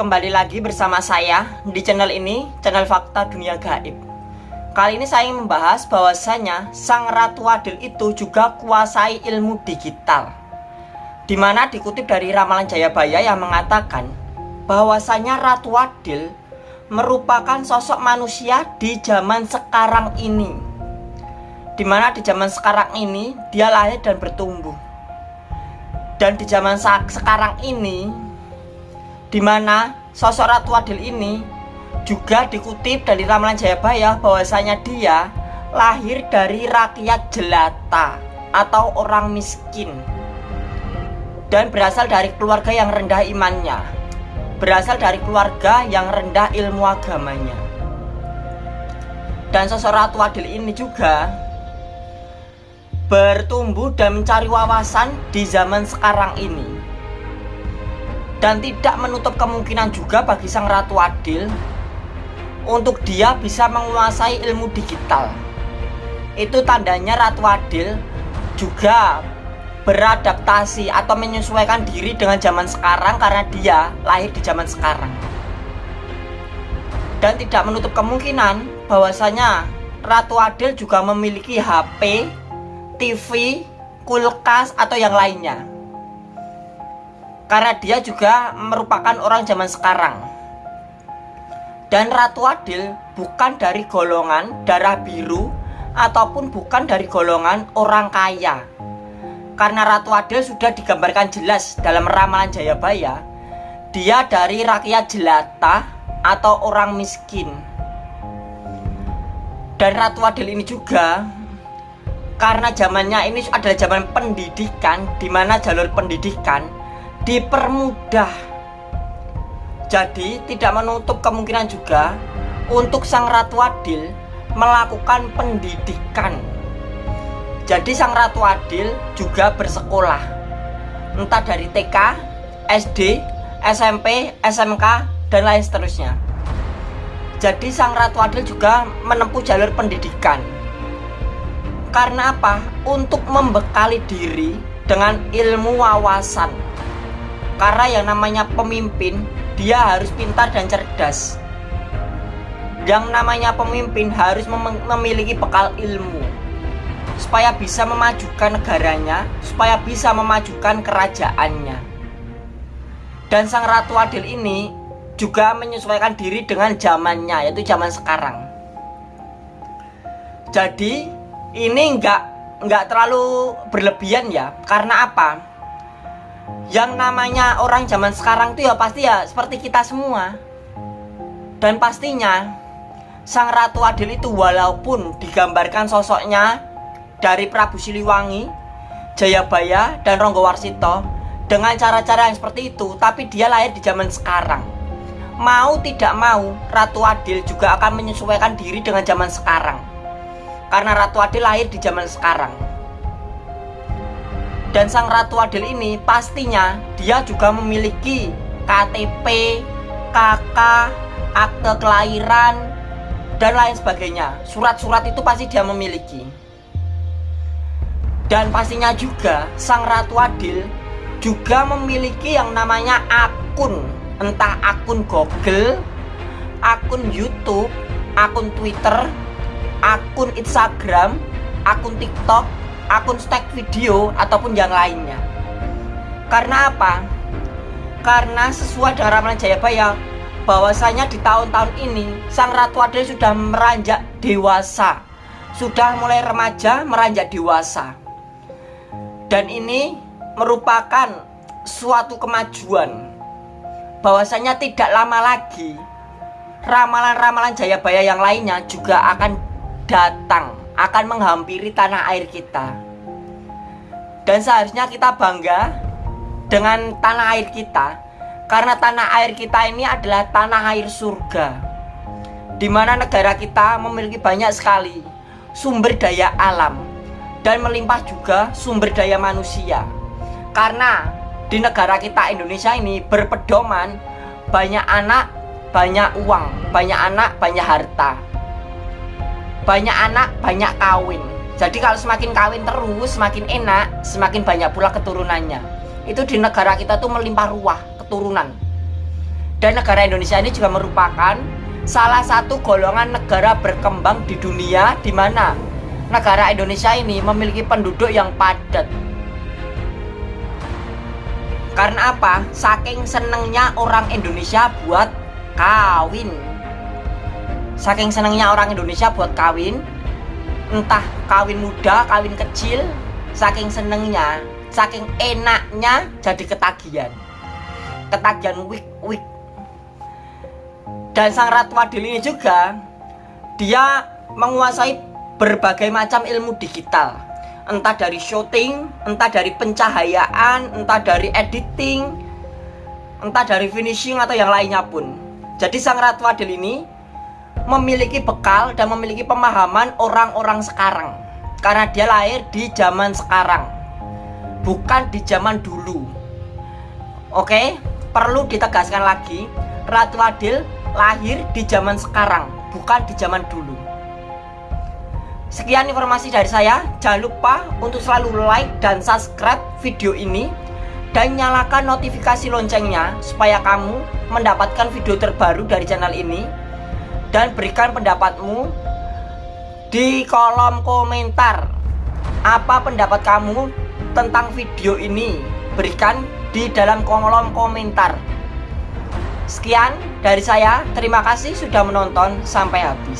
kembali lagi bersama saya di channel ini, channel Fakta Dunia Gaib. Kali ini saya ingin membahas bahwasanya Sang Ratu Adil itu juga kuasai ilmu digital. Di mana dikutip dari Ramalan Jayabaya yang mengatakan bahwasanya Ratu Adil merupakan sosok manusia di zaman sekarang ini. Di mana di zaman sekarang ini dia lahir dan bertumbuh. Dan di zaman sekarang ini di mana sosok Ratu Adil ini juga dikutip dari Ramalan Jayabaya bahwasanya dia lahir dari rakyat jelata atau orang miskin dan berasal dari keluarga yang rendah imannya berasal dari keluarga yang rendah ilmu agamanya. Dan sosok Ratu Adil ini juga bertumbuh dan mencari wawasan di zaman sekarang ini dan tidak menutup kemungkinan juga bagi sang Ratu Adil untuk dia bisa menguasai ilmu digital. Itu tandanya Ratu Adil juga beradaptasi atau menyesuaikan diri dengan zaman sekarang karena dia lahir di zaman sekarang. Dan tidak menutup kemungkinan bahwasanya Ratu Adil juga memiliki HP, TV, kulkas atau yang lainnya karena dia juga merupakan orang zaman sekarang. Dan Ratu Adil bukan dari golongan darah biru ataupun bukan dari golongan orang kaya. Karena Ratu Adil sudah digambarkan jelas dalam ramalan Jayabaya, dia dari rakyat jelata atau orang miskin. Dan Ratu Adil ini juga karena zamannya ini adalah zaman pendidikan di mana jalur pendidikan dipermudah. Jadi tidak menutup kemungkinan juga untuk sang Ratu Adil melakukan pendidikan. Jadi sang Ratu Adil juga bersekolah. Entah dari TK, SD, SMP, SMK, dan lain seterusnya. Jadi sang Ratu Adil juga menempuh jalur pendidikan. Karena apa? Untuk membekali diri dengan ilmu wawasan karena yang namanya pemimpin, dia harus pintar dan cerdas. Yang namanya pemimpin harus mem memiliki bekal ilmu supaya bisa memajukan negaranya, supaya bisa memajukan kerajaannya. Dan sang Ratu Adil ini juga menyesuaikan diri dengan zamannya, yaitu zaman sekarang. Jadi ini enggak enggak terlalu berlebihan ya, karena apa? Yang namanya orang zaman sekarang itu ya pasti ya seperti kita semua dan pastinya Sang Ratu Adil itu walaupun digambarkan sosoknya dari Prabu Siliwangi, Jayabaya, dan Ronggo Warsito dengan cara-cara yang seperti itu, tapi dia lahir di zaman sekarang. Mau tidak mau, Ratu Adil juga akan menyesuaikan diri dengan zaman sekarang. Karena Ratu Adil lahir di zaman sekarang. Dan sang Ratu Adil ini pastinya dia juga memiliki KTP, KK, akte kelahiran, dan lain sebagainya. Surat-surat itu pasti dia memiliki. Dan pastinya juga sang Ratu Adil juga memiliki yang namanya akun, entah akun Google, akun YouTube, akun Twitter, akun Instagram, akun TikTok, akun stack video ataupun yang lainnya. Karena apa? karena sesuai dengan ramalan Jayabaya bahwasanya di tahun-tahun ini Sang Ratu Adil sudah meranjak dewasa. Sudah mulai remaja meranjak dewasa. Dan ini merupakan suatu kemajuan. Bahwasanya tidak lama lagi ramalan-ramalan Jayabaya yang lainnya juga akan datang akan menghampiri tanah air kita. Dan seharusnya kita bangga dengan tanah air kita karena tanah air kita ini adalah tanah air surga. Di mana negara kita memiliki banyak sekali sumber daya alam dan melimpah juga sumber daya manusia. Karena di negara kita Indonesia ini berpedoman banyak anak, banyak uang, banyak anak, banyak harta banyak anak banyak kawin jadi kalau semakin kawin terus semakin enak semakin banyak pula keturunannya itu di negara kita tuh melimpah ruah keturunan Dan negara Indonesia ini juga merupakan salah satu golongan negara berkembang di dunia di mana negara Indonesia ini memiliki penduduk yang padat. Karena apa? Saking senengnya orang Indonesia buat kawin. Saking senengnya orang Indonesia buat kawin, entah kawin muda, kawin kecil, saking senengnya, saking enaknya jadi ketagihan. Ketagihan wik wik dan sang Ratu Adil ini juga dia menguasai berbagai macam ilmu digital entah dari shooting, entah dari pencahayaan, entah dari editing, entah dari finishing atau yang lainnya pun. Jadi sang Ratu Adil ini memiliki bekal dan memiliki pemahaman orang-orang sekarang karena dia lahir di zaman sekarang bukan di zaman dulu. Oke, perlu ditegaskan lagi, Ratu Adil lahir di zaman sekarang, bukan di zaman dulu. Sekian informasi dari saya. Jangan lupa untuk selalu like dan subscribe video ini dan nyalakan notifikasi loncengnya supaya kamu mendapatkan video terbaru dari channel ini dan berikan pendapatmu di kolom komentar. Apa pendapat kamu tentang video ini? Berikan di dalam kolom komentar. Sekian dari saya, terima kasih sudah menonton sampai habis.